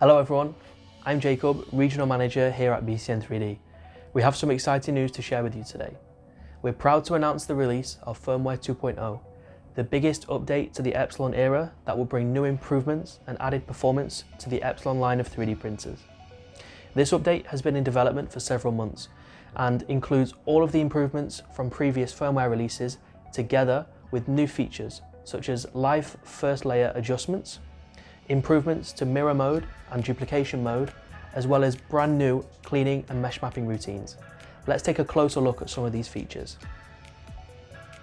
Hello everyone, I'm Jacob, Regional Manager here at BCN 3D. We have some exciting news to share with you today. We're proud to announce the release of Firmware 2.0, the biggest update to the Epsilon era that will bring new improvements and added performance to the Epsilon line of 3D printers. This update has been in development for several months and includes all of the improvements from previous firmware releases together with new features such as live first layer adjustments, improvements to mirror mode and duplication mode, as well as brand new cleaning and mesh mapping routines. Let's take a closer look at some of these features.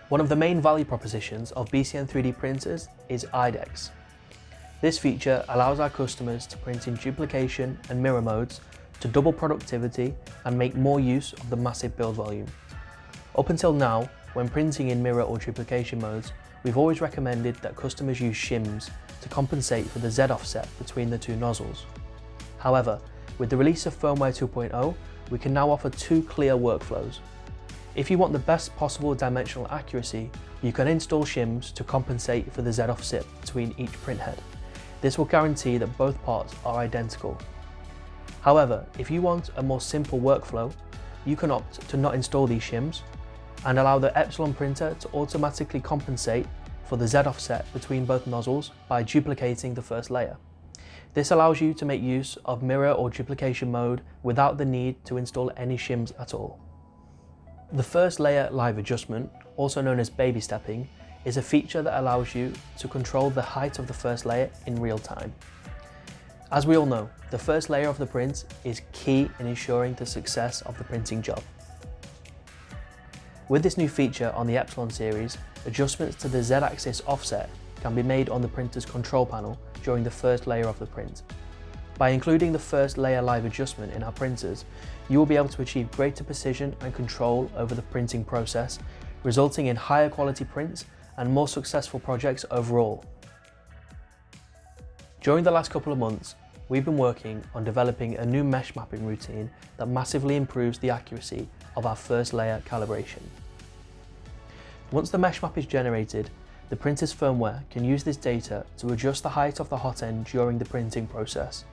One of the main value propositions of BCN 3D printers is IDEX. This feature allows our customers to print in duplication and mirror modes to double productivity and make more use of the massive build volume. Up until now, when printing in mirror or duplication modes, we've always recommended that customers use shims to compensate for the Z offset between the two nozzles. However, with the release of Firmware 2.0, we can now offer two clear workflows. If you want the best possible dimensional accuracy, you can install shims to compensate for the Z offset between each printhead. This will guarantee that both parts are identical However, if you want a more simple workflow, you can opt to not install these shims and allow the Epsilon printer to automatically compensate for the Z offset between both nozzles by duplicating the first layer. This allows you to make use of mirror or duplication mode without the need to install any shims at all. The first layer live adjustment, also known as baby stepping, is a feature that allows you to control the height of the first layer in real time. As we all know, the first layer of the print is key in ensuring the success of the printing job. With this new feature on the Epsilon series, adjustments to the Z-axis offset can be made on the printer's control panel during the first layer of the print. By including the first layer live adjustment in our printers, you will be able to achieve greater precision and control over the printing process, resulting in higher quality prints and more successful projects overall. During the last couple of months, we've been working on developing a new mesh mapping routine that massively improves the accuracy of our first layer calibration. Once the mesh map is generated, the printer's firmware can use this data to adjust the height of the hot end during the printing process.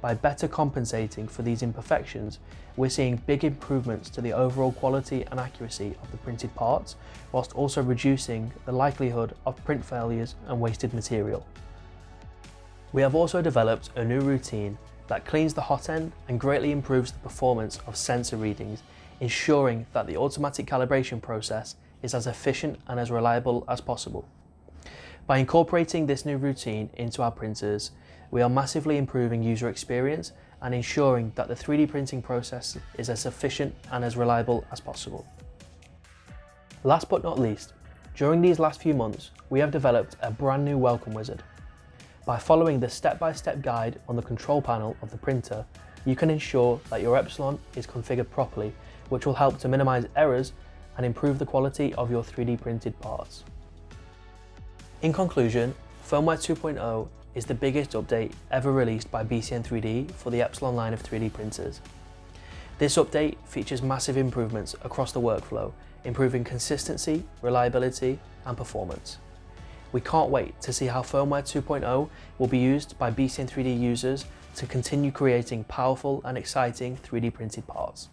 By better compensating for these imperfections, we're seeing big improvements to the overall quality and accuracy of the printed parts, whilst also reducing the likelihood of print failures and wasted material. We have also developed a new routine that cleans the hot end and greatly improves the performance of sensor readings, ensuring that the automatic calibration process is as efficient and as reliable as possible. By incorporating this new routine into our printers, we are massively improving user experience and ensuring that the 3D printing process is as efficient and as reliable as possible. Last but not least, during these last few months, we have developed a brand new welcome wizard by following the step-by-step -step guide on the control panel of the printer, you can ensure that your Epsilon is configured properly, which will help to minimize errors and improve the quality of your 3D printed parts. In conclusion, Firmware 2.0 is the biggest update ever released by BCN 3D for the Epsilon line of 3D printers. This update features massive improvements across the workflow, improving consistency, reliability and performance. We can't wait to see how firmware 2.0 will be used by BCN 3D users to continue creating powerful and exciting 3D printed parts.